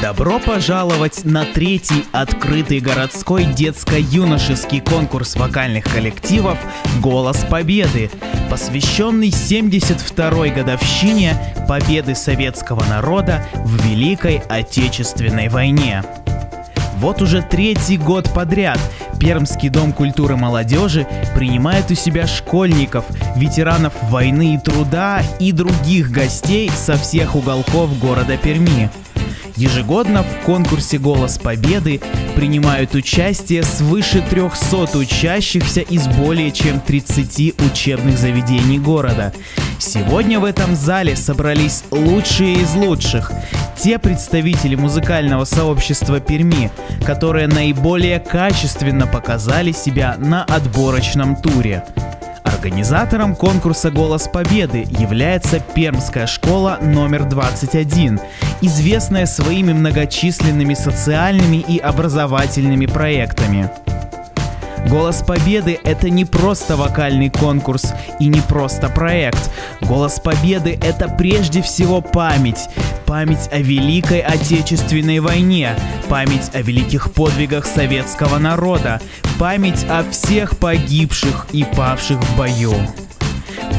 Добро пожаловать на третий открытый городской детско-юношеский конкурс вокальных коллективов «Голос Победы», посвященный 72-й годовщине победы советского народа в Великой Отечественной войне. Вот уже третий год подряд Пермский дом культуры молодежи принимает у себя школьников, ветеранов войны и труда и других гостей со всех уголков города Перми. Ежегодно в конкурсе «Голос Победы» принимают участие свыше 300 учащихся из более чем 30 учебных заведений города. Сегодня в этом зале собрались лучшие из лучших, те представители музыкального сообщества Перми, которые наиболее качественно показали себя на отборочном туре. Организатором конкурса «Голос Победы» является Пермская школа номер 21, известная своими многочисленными социальными и образовательными проектами. Голос Победы — это не просто вокальный конкурс и не просто проект. Голос Победы — это прежде всего память. Память о Великой Отечественной войне, память о великих подвигах советского народа, память о всех погибших и павших в бою.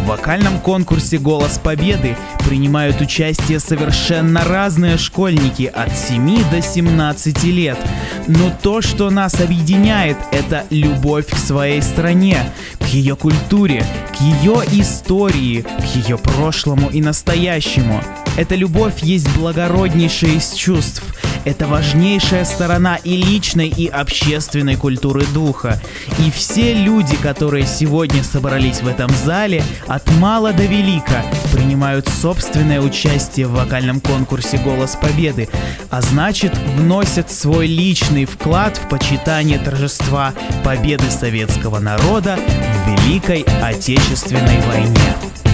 В вокальном конкурсе «Голос Победы» принимают участие совершенно разные школьники от 7 до 17 лет. Но то, что нас объединяет, это любовь к своей стране, к ее культуре, к ее истории, к ее прошлому и настоящему. Эта любовь есть благороднейшая из чувств – это важнейшая сторона и личной, и общественной культуры духа. И все люди, которые сегодня собрались в этом зале, от мала до велика, принимают собственное участие в вокальном конкурсе «Голос Победы», а значит вносят свой личный вклад в почитание торжества победы советского народа в Великой Отечественной войне.